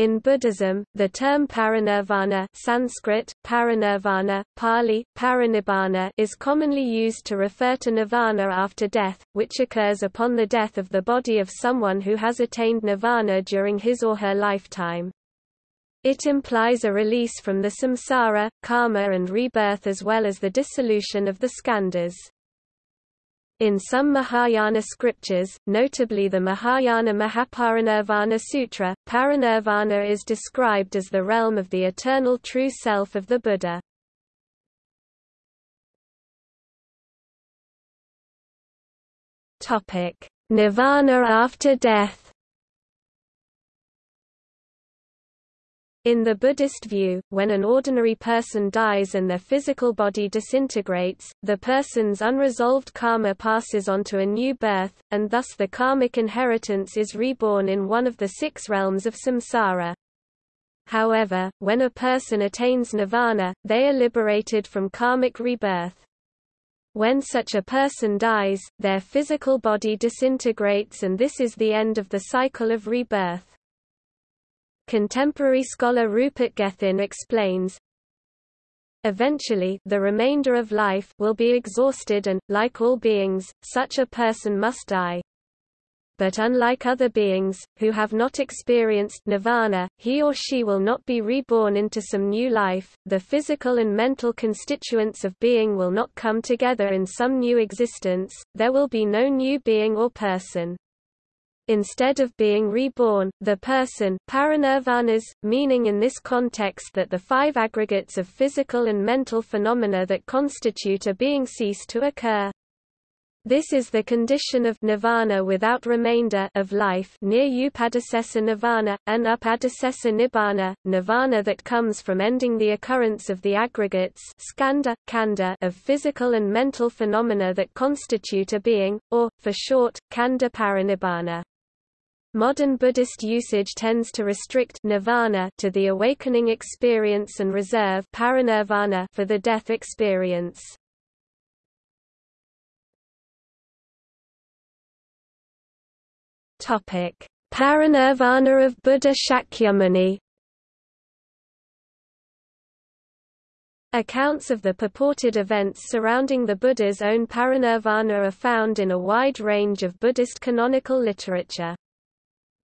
In Buddhism, the term parinirvana Sanskrit, parinirvana, Pali, parinibbana is commonly used to refer to nirvana after death, which occurs upon the death of the body of someone who has attained nirvana during his or her lifetime. It implies a release from the samsara, karma and rebirth as well as the dissolution of the skandhas. In some Mahayana scriptures, notably the Mahayana Mahaparinirvana Sutra, parinirvana is described as the realm of the eternal true self of the Buddha. Nirvana after death In the Buddhist view, when an ordinary person dies and their physical body disintegrates, the person's unresolved karma passes on to a new birth, and thus the karmic inheritance is reborn in one of the six realms of samsara. However, when a person attains nirvana, they are liberated from karmic rebirth. When such a person dies, their physical body disintegrates and this is the end of the cycle of rebirth. Contemporary scholar Rupert Gethin explains, Eventually, the remainder of life will be exhausted and, like all beings, such a person must die. But unlike other beings, who have not experienced nirvana, he or she will not be reborn into some new life, the physical and mental constituents of being will not come together in some new existence, there will be no new being or person. Instead of being reborn, the person parinirvanas, meaning in this context that the five aggregates of physical and mental phenomena that constitute a being cease to occur. This is the condition of nirvana without remainder of life near upadisesa nirvana, and upadisesa nibbana, nirvana that comes from ending the occurrence of the aggregates skandha, khandha of physical and mental phenomena that constitute a being, or, for short, khandha parinibbana. Modern Buddhist usage tends to restrict nirvana to the awakening experience and reserve parinirvana for the death experience. Topic: Parinirvana of Buddha Shakyamuni. Accounts of the purported events surrounding the Buddha's own parinirvana are found in a wide range of Buddhist canonical literature.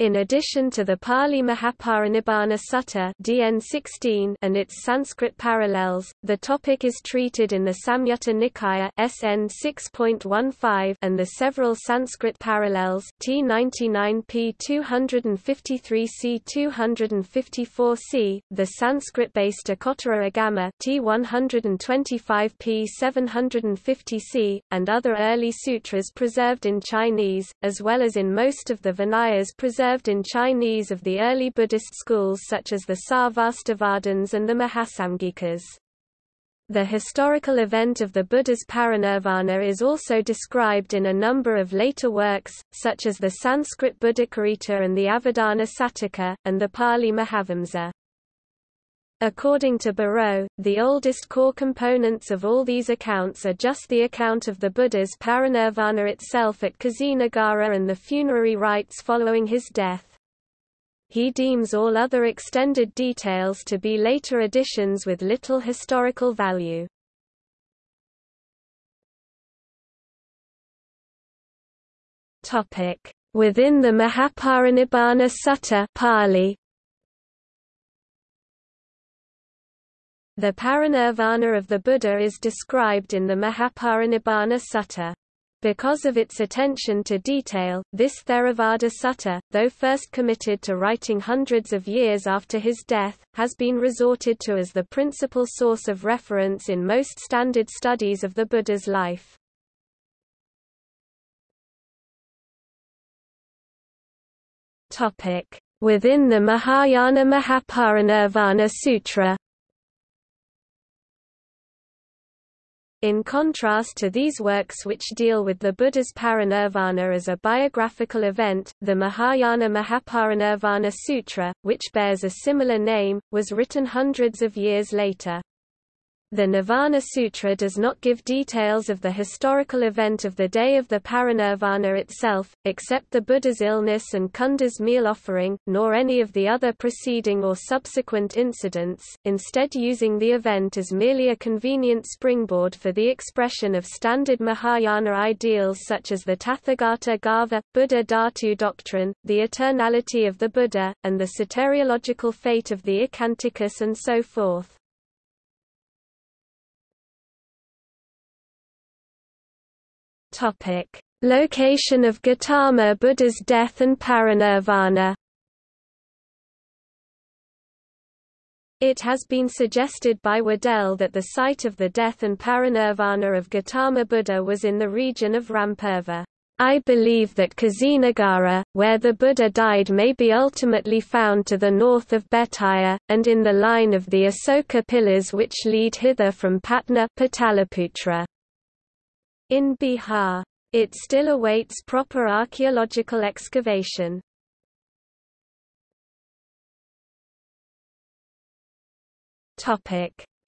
In addition to the Pali Mahaparinibbana Sutta DN 16 and its Sanskrit parallels, the topic is treated in the Samyutta Nikaya SN 6.15 and the several Sanskrit parallels T99p 253c 254c, the Sanskrit-based Ekottara Agama T125p 750c, and other early sutras preserved in Chinese, as well as in most of the Vinayas preserved preserved in Chinese of the early Buddhist schools such as the Sarvastivadins and the Mahasamghikas. The historical event of the Buddha's parinirvana is also described in a number of later works, such as the Sanskrit Buddhacharita and the Avadana Sataka, and the Pali Mahavamsa. According to Bareau, the oldest core components of all these accounts are just the account of the Buddha's parinirvana itself at Kusinagara and the funerary rites following his death. He deems all other extended details to be later additions with little historical value. Within the Mahaparinibbana Sutta Pali, The parinirvana of the Buddha is described in the Mahaparinibbana Sutta. Because of its attention to detail, this Theravada Sutta, though first committed to writing hundreds of years after his death, has been resorted to as the principal source of reference in most standard studies of the Buddha's life. Within the Mahayana Mahaparinirvana Sutra In contrast to these works which deal with the Buddha's parinirvana as a biographical event, the Mahayana Mahaparinirvana Sutra, which bears a similar name, was written hundreds of years later. The Nirvana Sutra does not give details of the historical event of the day of the parinirvana itself, except the Buddha's illness and Kunda's meal offering, nor any of the other preceding or subsequent incidents, instead using the event as merely a convenient springboard for the expression of standard Mahayana ideals such as the Tathagatagarbha, Buddha Dhatu doctrine, the eternality of the Buddha, and the soteriological fate of the icchantikas and so forth. Topic: Location of Gautama Buddha's death and parinirvana. It has been suggested by Waddell that the site of the death and parinirvana of Gautama Buddha was in the region of Rampurva. I believe that Kusinagara, where the Buddha died may be ultimately found to the north of Bettiah, and in the line of the Asoka pillars which lead hither from Patna Pataliputra. In Bihar. It still awaits proper archaeological excavation.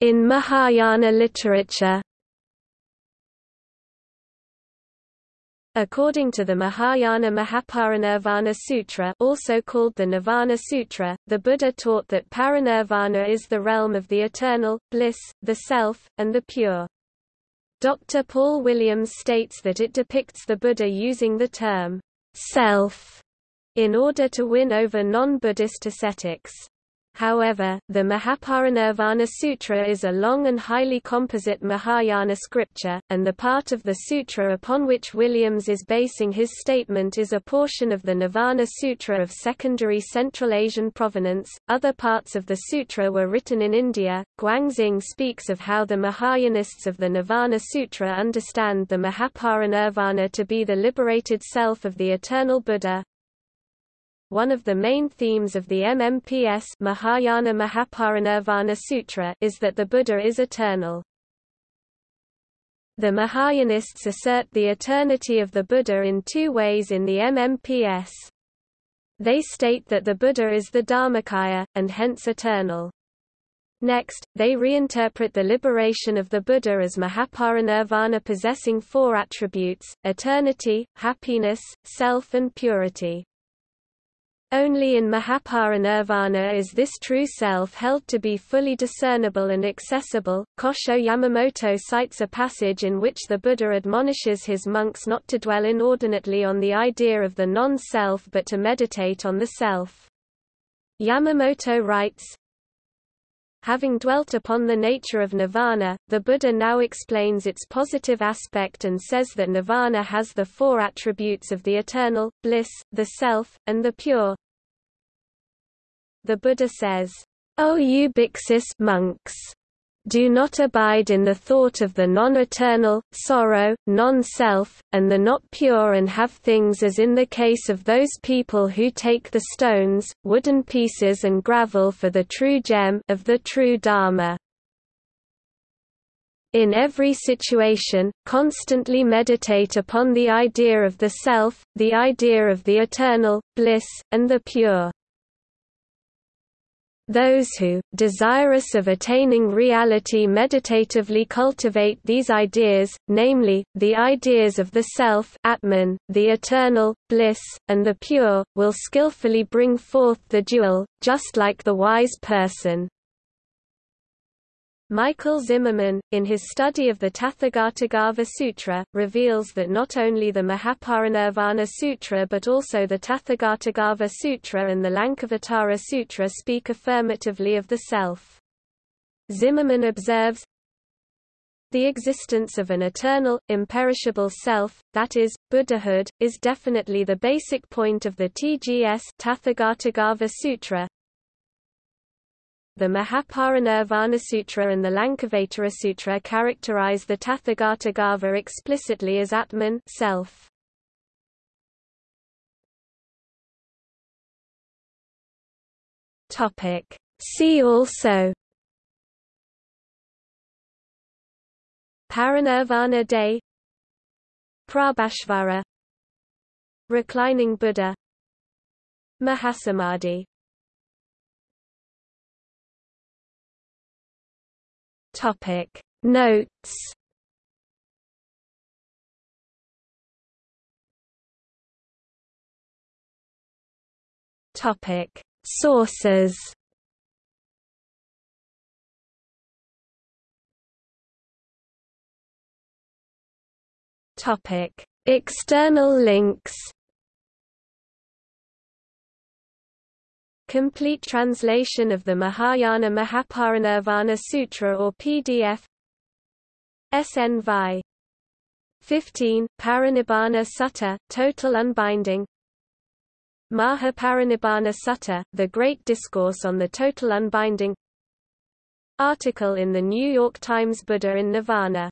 In Mahayana literature According to the Mahayana Mahaparinirvana Sutra also called the Nirvana Sutra, the Buddha taught that parinirvana is the realm of the eternal, bliss, the self, and the pure. Dr. Paul Williams states that it depicts the Buddha using the term self in order to win over non-Buddhist ascetics. However, the Mahaparinirvana Sutra is a long and highly composite Mahayana scripture, and the part of the sutra upon which Williams is basing his statement is a portion of the Nirvana Sutra of secondary Central Asian provenance. Other parts of the sutra were written in India. Guangxing speaks of how the Mahayanists of the Nirvana Sutra understand the Mahaparinirvana to be the liberated self of the eternal Buddha, one of the main themes of the MMPS Mahayana Mahaparinirvana Sutra is that the Buddha is eternal. The Mahayanists assert the eternity of the Buddha in two ways in the MMPS. They state that the Buddha is the Dharmakaya, and hence eternal. Next, they reinterpret the liberation of the Buddha as Mahaparinirvana possessing four attributes, eternity, happiness, self and purity. Only in Mahaparinirvana is this true self held to be fully discernible and accessible. Kosho Yamamoto cites a passage in which the Buddha admonishes his monks not to dwell inordinately on the idea of the non-self but to meditate on the self. Yamamoto writes, Having dwelt upon the nature of nirvana, the Buddha now explains its positive aspect and says that nirvana has the four attributes of the eternal, bliss, the self, and the pure. The Buddha says, O you bhiksus monks! Do not abide in the thought of the non-eternal, sorrow, non-self, and the not pure and have things as in the case of those people who take the stones, wooden pieces and gravel for the true gem of the true Dharma. In every situation, constantly meditate upon the idea of the self, the idea of the eternal, bliss, and the pure. Those who, desirous of attaining reality meditatively cultivate these ideas, namely, the ideas of the self Atman, the eternal, bliss, and the pure, will skillfully bring forth the jewel, just like the wise person. Michael Zimmermann, in his study of the Tathagatagarbha Sutra, reveals that not only the Mahaparinirvana Sutra but also the Tathagatagarbha Sutra and the Lankavatara Sutra speak affirmatively of the self. Zimmermann observes, the existence of an eternal, imperishable self, that is, Buddhahood, is definitely the basic point of the TGS Tathagatagarbha Sutra, the Mahaparinirvana Sutra and the Lankavatara Sutra characterize the Tathagatagarbha explicitly as Atman self. Topic. See also. Parinirvana Day. Prabhasvara. Reclining Buddha. Mahasamadhi Topic. Notes. Topic. Sources. Topic. External links Complete translation of the Mahayana Mahaparinirvana Sutra or PDF SN Vi 15, Parinibbana Sutta, Total Unbinding. Mahaparinibbana Sutta, The Great Discourse on the Total Unbinding. Article in the New York Times Buddha in Nirvana